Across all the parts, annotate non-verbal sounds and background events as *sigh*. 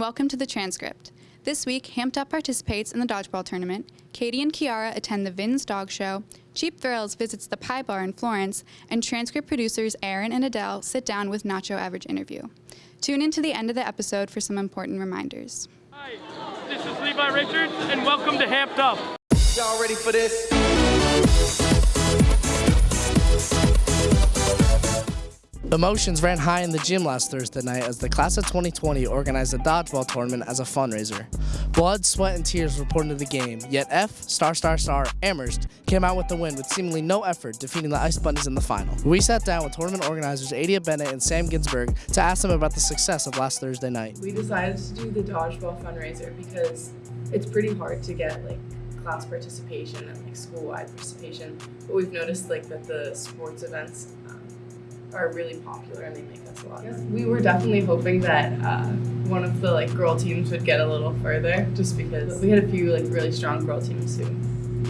Fiona, and welcome to the transcript. This week, Hamped Up participates in the dodgeball tournament, Katie and Kiara attend the VINS Dog Show, Cheap Thrills visits the Pie Bar in Florence, and transcript producers Aaron and Adele sit down with Nacho Average Interview. Tune in to the end of the episode for some important reminders. Hi, this is Levi Richards, and welcome to Hamped Up. Y'all ready for this? Emotions ran high in the gym last Thursday night as the class of 2020 organized a dodgeball tournament as a fundraiser. Blood, sweat, and tears were poured into the game, yet F, star star star, Amherst came out with the win with seemingly no effort, defeating the Ice Bunnies in the final. We sat down with tournament organizers Adia Bennett and Sam Ginsberg to ask them about the success of last Thursday night. We decided to do the dodgeball fundraiser because it's pretty hard to get like class participation and like school-wide participation, but we've noticed like that the sports events um, are really popular and they make us a lot. We were definitely hoping that uh, one of the like girl teams would get a little further, just because we had a few like really strong girl teams who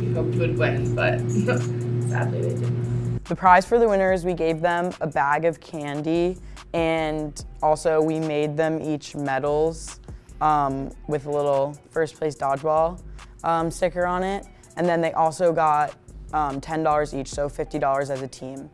we hoped would win, but *laughs* sadly they didn't. The prize for the winners, we gave them a bag of candy and also we made them each medals um, with a little first place dodgeball um, sticker on it. And then they also got um, $10 each, so $50 as a team.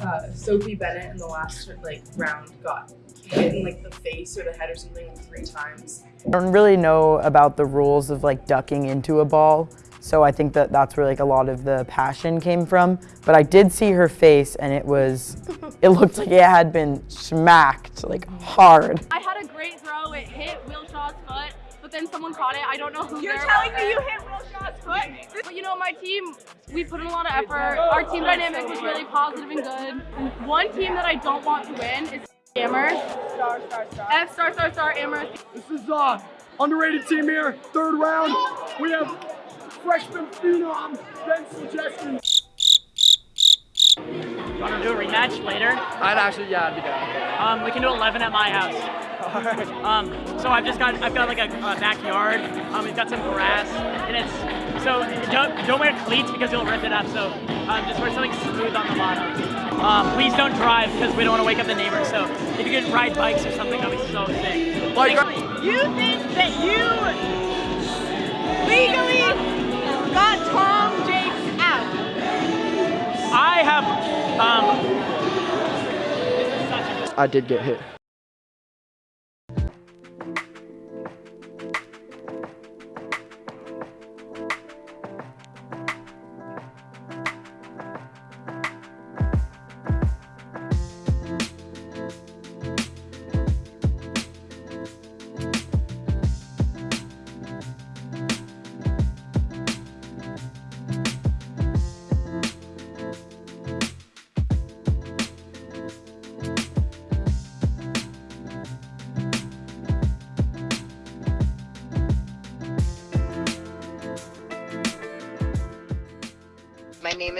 Uh, Sophie Bennett in the last like round got hit in like the face or the head or something like, three times. I don't really know about the rules of like ducking into a ball, so I think that that's where like a lot of the passion came from. But I did see her face and it was, *laughs* it looked like it had been smacked like hard. I had a great throw, it hit Will Shaw's foot, but then someone caught it. I don't know who You're there telling was. me you hit Will Shaw's foot? But you know, my team, we put in a lot of effort. Our team dynamic was really positive and good. One team that I don't want to win is Amherst. Star, star, star. F star star star Amherst. This is uh underrated team here, third round. We have freshman phenom Ben Suggestion. Want to do a rematch later? I'd actually, yeah, I'd be down. Um, we can do 11 at my house. *laughs* Um, so I've just got I've got like a, a backyard. Um, we've got some grass, and it's so don't don't wear cleats because you'll rip it up. So um, just wear something smooth on the bottom. Um, please don't drive because we don't want to wake up the neighbors. So if you could ride bikes or something, that'd be so sick. Like, You think that you legally got Tom Jakes out? I have um, I did get hit.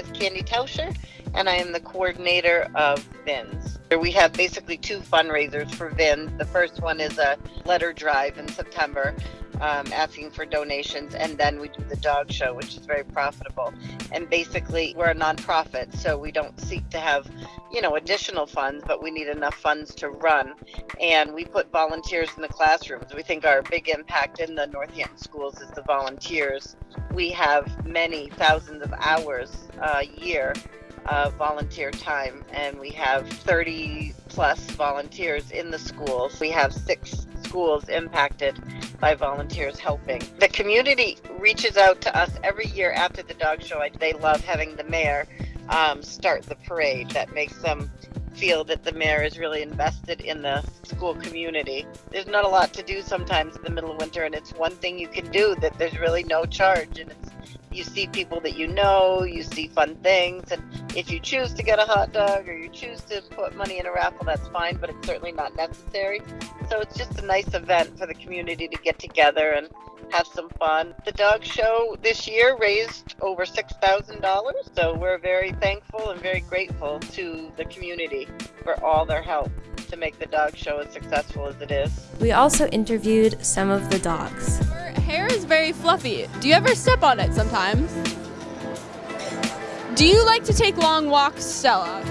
Is Candy Tauscher, and I am the coordinator of VINS. We have basically two fundraisers for VINS. The first one is a letter drive in September, um, asking for donations, and then we do the dog show, which is very profitable. And basically, we're a nonprofit, so we don't seek to have, you know, additional funds, but we need enough funds to run. And we put volunteers in the classrooms. We think our big impact in the Northampton schools is the volunteers. We have many thousands of hours a year of volunteer time, and we have 30 plus volunteers in the schools. We have six schools impacted by volunteers helping. The community reaches out to us every year after the dog show. They love having the mayor um, start the parade. That makes them feel that the mayor is really invested in the school community. There's not a lot to do sometimes in the middle of winter, and it's one thing you can do that there's really no charge, and it's you see people that you know, you see fun things, and if you choose to get a hot dog or you choose to put money in a raffle, that's fine, but it's certainly not necessary. So it's just a nice event for the community to get together and have some fun. The dog show this year raised over $6,000, so we're very thankful and very grateful to the community for all their help to make the dog show as successful as it is. We also interviewed some of the dogs. Her hair is very fluffy. Do you ever step on it sometimes? Do you like to take long walks, Stella?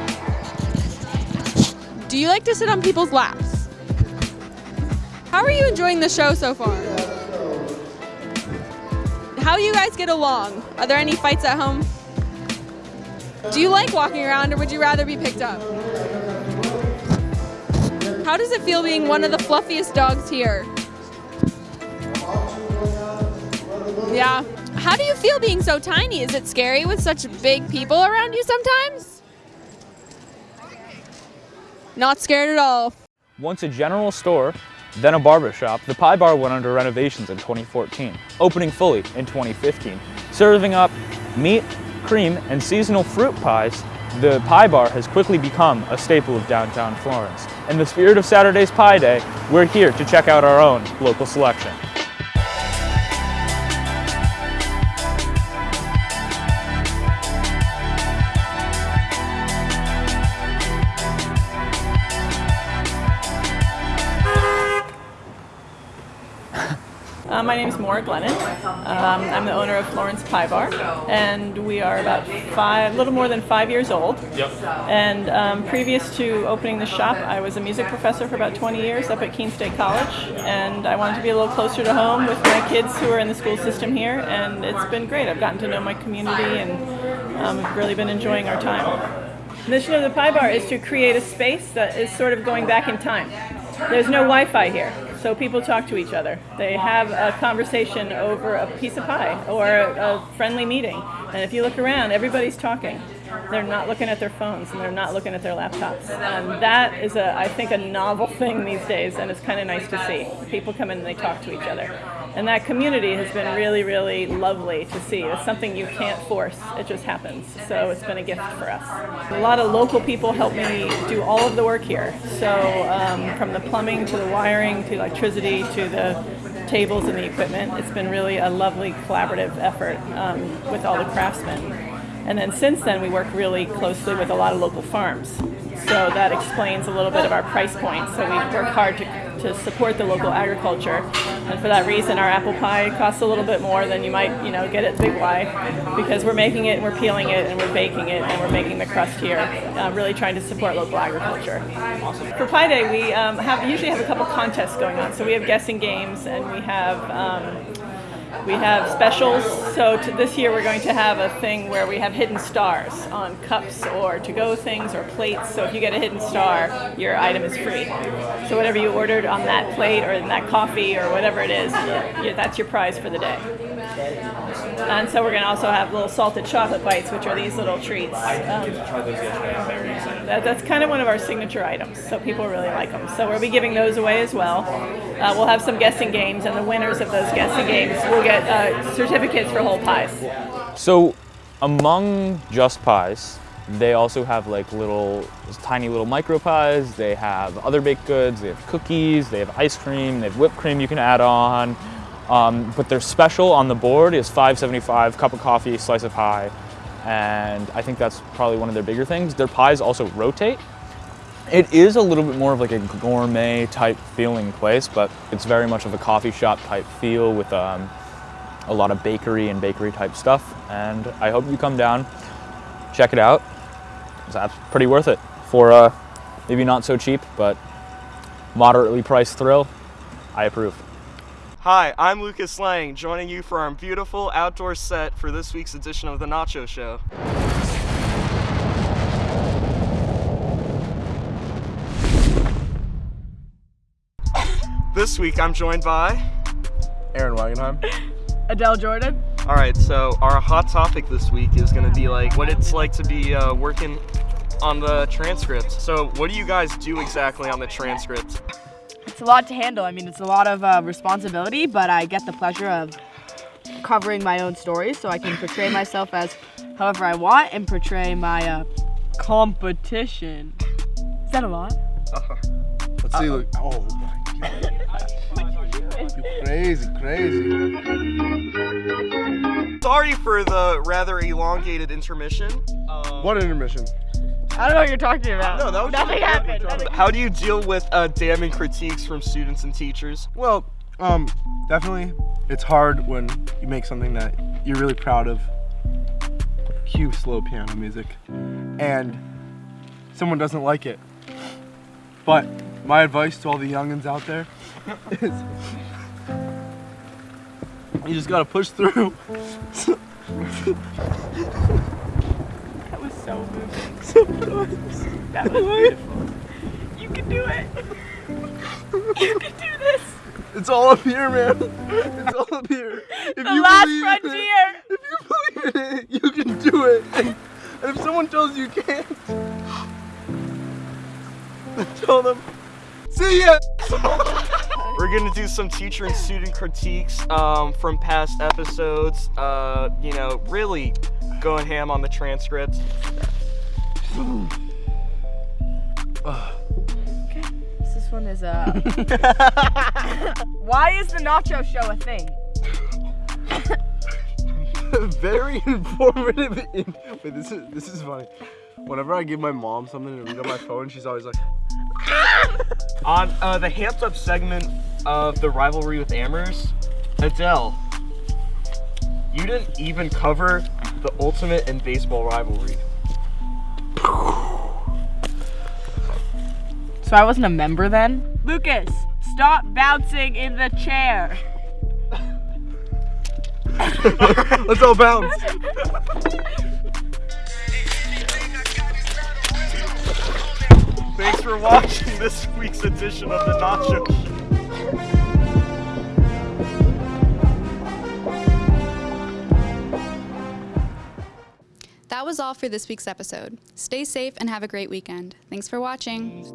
Do you like to sit on people's laps? How are you enjoying the show so far? How do you guys get along? Are there any fights at home? Do you like walking around or would you rather be picked up? How does it feel being one of the fluffiest dogs here? Yeah. How do you feel being so tiny? Is it scary with such big people around you sometimes? Not scared at all. Once a general store, then a barber shop, the Pie Bar went under renovations in 2014, opening fully in 2015. Serving up meat, cream, and seasonal fruit pies, the Pie Bar has quickly become a staple of downtown Florence. In the spirit of Saturday's Pie Day, we're here to check out our own local selection. Uh, my name is Maura Glennon. Um, I'm the owner of Florence Pie Bar, and we are about five, a little more than five years old. Yep. And um, previous to opening the shop, I was a music professor for about 20 years up at Keene State College, and I wanted to be a little closer to home with my kids who are in the school system here, and it's been great. I've gotten to know my community, and um, I've really been enjoying our time. The mission of the Pie Bar is to create a space that is sort of going back in time. There's no Wi-Fi here, so people talk to each other. They have a conversation over a piece of pie or a, friendly meeting. And if you look around, everybody's talking. They're not looking at their phones and they're not looking at their laptops. And that is, a, I think, a novel *laughs* thing these days, and it's kind of nice to see. People come in and they talk to each other. And that community has been really, really lovely to see. It's something you can't force, it just happens. So it's been a gift for us. A lot of local people help me do all of the work here. So um, from the plumbing to the wiring to electricity to the tables and the equipment, it's been really a lovely collaborative effort um, with all the craftsmen. And then since then, we work really closely with a lot of local farms. So that explains a little bit of our price point. So we work hard to, to support the local agriculture. And for that reason, our apple pie costs a little bit more than you might, you know, get at Big Y because we're making it, and we're peeling it, and we're baking it, and we're making the crust here, uh, really trying to support local agriculture. For Pie Day, we um, have usually have a couple contests going on. So we have guessing games, and we have um, we have specials. So this year we're going to have a thing where we have hidden stars on cups or to-go things or plates. So if you get a hidden star, your item is free. So whatever you ordered on that plate or in that coffee or whatever it is, that's your prize for the day. And so we're going to also have little salted chocolate bites, which are these little treats. Um, that, that's kind of one of our signature items, so people really like them. So we'll be giving those away as well. Uh, we'll have some guessing games, and the winners of those guessing games will get uh, certificates for whole pies. So among just pies, they also have like little, tiny little micro pies. They have other baked goods. They have cookies. They have ice cream. They have whipped cream you can add on. Um, but their special on the board is 5.75 cup of coffee, slice of pie, and I think that's probably one of their bigger things. Their pies also rotate. It is a little bit more of like a gourmet type feeling place, but it's very much of a coffee shop type feel with um, a lot of bakery and bakery type stuff. And I hope you come down, check it out. That's pretty worth it for uh, maybe not so cheap, but moderately priced thrill. I approve. Hi, I'm Lucas Lang, joining you for our beautiful outdoor set for this week's edition of The Nacho Show. This week I'm joined by Aaron Wagenheim. *laughs* Adele Jordan. All right, so our hot topic this week is going to be like what it's like to be uh, working on the transcript. So what do you guys do exactly on the transcript? It's a lot to handle. I mean, it's a lot of uh, responsibility, but I get the pleasure of covering my own stories so I can portray myself as however I want and portray my uh, competition. Is that a lot? Uh-huh. Let's see. Look. Oh my god. You crazy, crazy. Sorry for the rather elongated intermission. Um, what intermission? I don't know what you're talking about. No, that was Nothing happened. Nothing. How do you deal with uh, damning critiques from students and teachers? Well, um, definitely, it's hard when you make something that you're really proud of. Cue slow piano music, and someone doesn't like it. But my advice to all the youngins out there is you just gotta push through. That was so moving. That was *laughs* beautiful. You can do it. You can do this. It's all up here, man. It's all up here. If The last believe in it- if you believe in it, you can do it. And if someone tells you you can't, *laughs* tell them, see ya. We're gonna do some teacher and student critiques um, from past episodes. Uh, you know, really going ham on the transcripts. Okay. This one is uh *laughs* Why is the nacho show a thing? *laughs* Very informative. In, wait, this is this is funny. Whenever I give my mom something to read on my phone, she's always like, On uh, the hands up segment of the rivalry with Amherst, Adele, you didn't even cover the ultimate in baseball rivalry. So I wasn't a member then? Lucas, stop bouncing in the chair. *laughs* let's all bounce. *laughs* Thanks for watching this week's edition of the Nacho Show. That was all for this week's episode. Stay safe and have a great weekend. Thanks for watching.